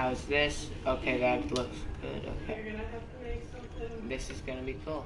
How's this? Okay, that looks good. Okay. This is gonna be cool.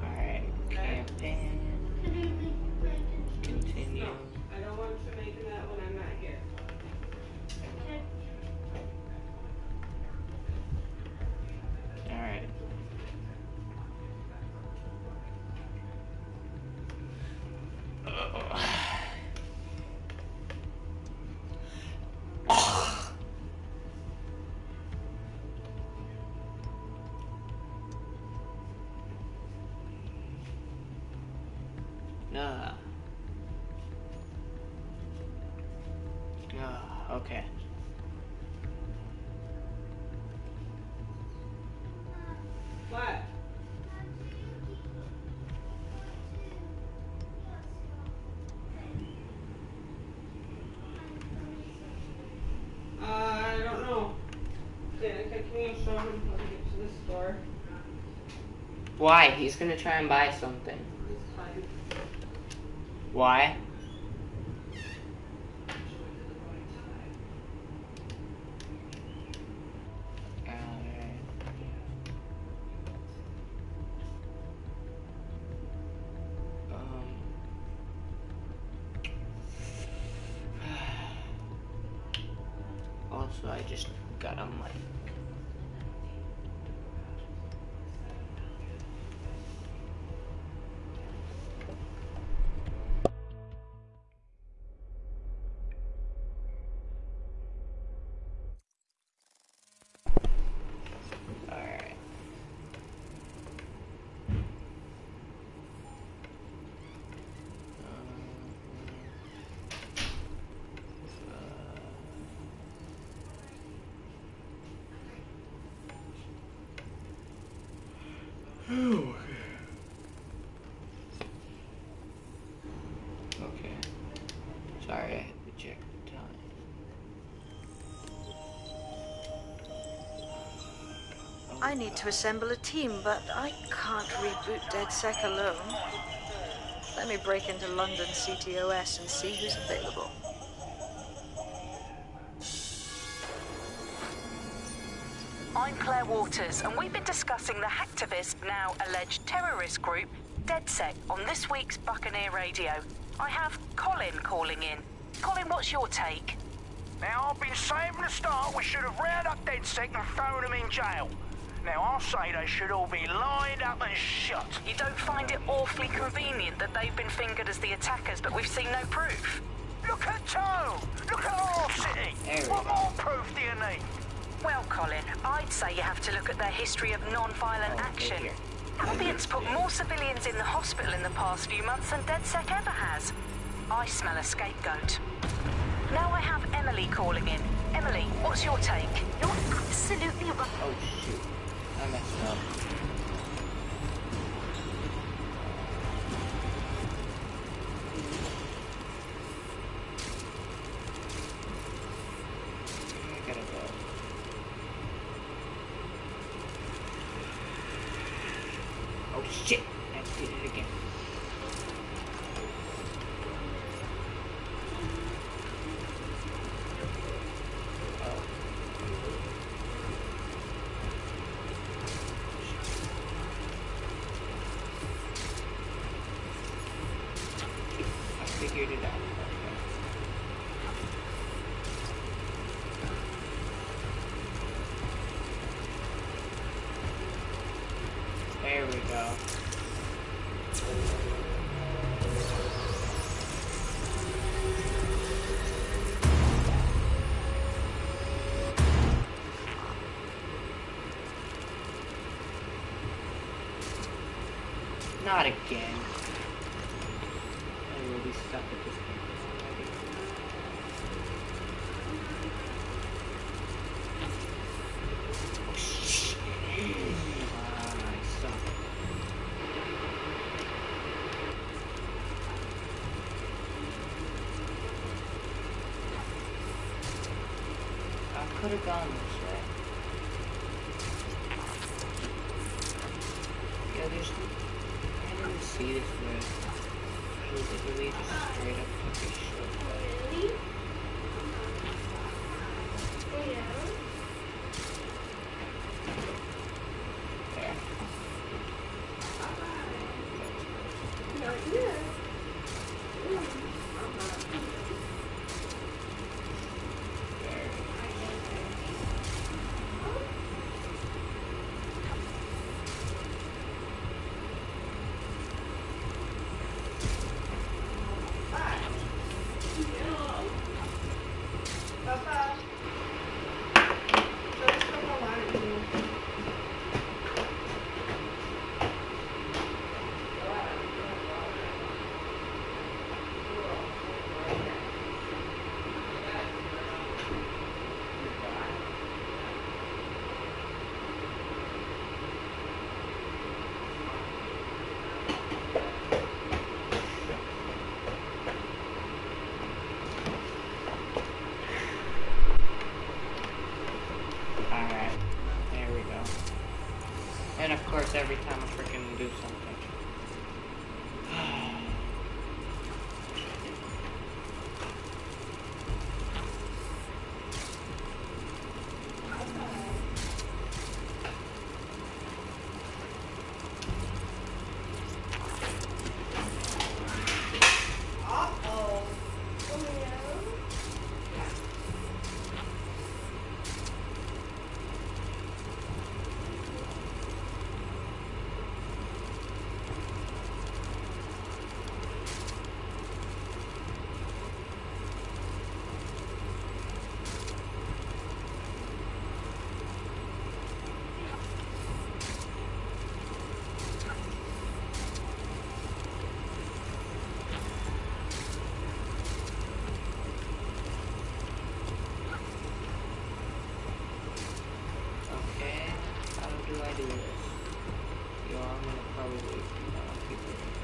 Alright, campaign. Continue. I don't want that No. No, okay. What? Uh, I don't know. Danica, can you show him how to get to the store? Why? He's gonna try and buy something. Why? Um. Also, I just got a mic. I need to assemble a team, but I can't reboot DedSec alone. Let me break into London CTOS and see who's available. I'm Claire Waters, and we've been discussing the hacktivist, now alleged terrorist group, DedSec, on this week's Buccaneer Radio. I have Colin calling in. Colin, what's your take? Now, I've been saying from the start we should have rounded up DedSec and thrown them in jail. Now, I'll say they should all be lined up and shot. You don't find it awfully convenient that they've been fingered as the attackers, but we've seen no proof? Look at Tone! Look at our city! What more proof do you need? Well, Colin, I'd say you have to look at their history of non-violent Oh, action. dear. Albions put more civilians in the hospital in the past few months than DedSec ever has. I smell a scapegoat. Now I have Emily calling in. Emily, what's your take? You're absolutely right. Oh shoot. I messed up. I gotta go. Oh shit! I did it again. Oh. I figured it out. There we go. Not again. I will be stuck at this point could have gone this way. Yeah, there's... I didn't see this road. I was literally just straight up fucking. And of course, every time I freaking do something. do this. Yo, I'm gonna probably, uh,